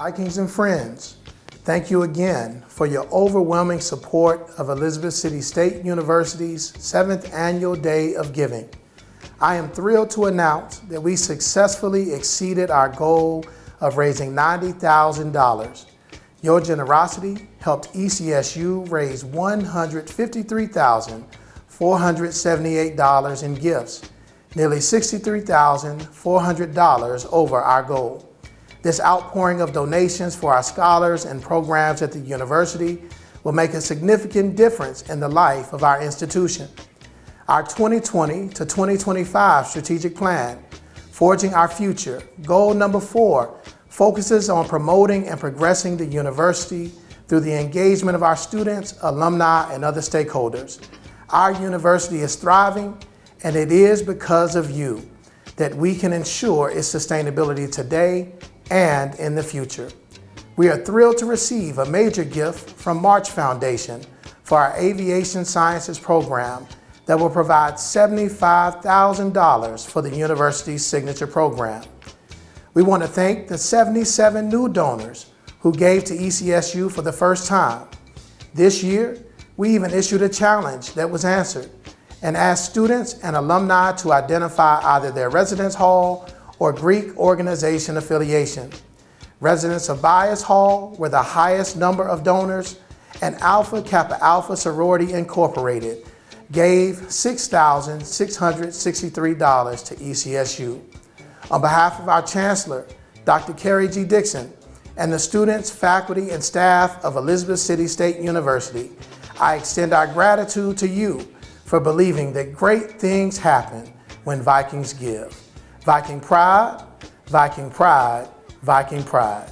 Vikings and friends, thank you again for your overwhelming support of Elizabeth City State University's seventh annual Day of Giving. I am thrilled to announce that we successfully exceeded our goal of raising $90,000. Your generosity helped ECSU raise $153,478 in gifts, nearly $63,400 over our goal. This outpouring of donations for our scholars and programs at the university will make a significant difference in the life of our institution. Our 2020 to 2025 strategic plan, Forging Our Future, goal number four, focuses on promoting and progressing the university through the engagement of our students, alumni, and other stakeholders. Our university is thriving, and it is because of you that we can ensure its sustainability today and in the future. We are thrilled to receive a major gift from March Foundation for our Aviation Sciences program that will provide $75,000 for the university's signature program. We want to thank the 77 new donors who gave to ECSU for the first time. This year, we even issued a challenge that was answered and asked students and alumni to identify either their residence hall or Greek organization affiliation. Residents of Bias Hall were the highest number of donors, and Alpha Kappa Alpha Sorority Incorporated gave $6,663 to ECSU. On behalf of our Chancellor, Dr. Karrie G. Dixon, and the students, faculty, and staff of Elizabeth City State University, I extend our gratitude to you for believing that great things happen when Vikings give. Viking pride, Viking pride, Viking pride.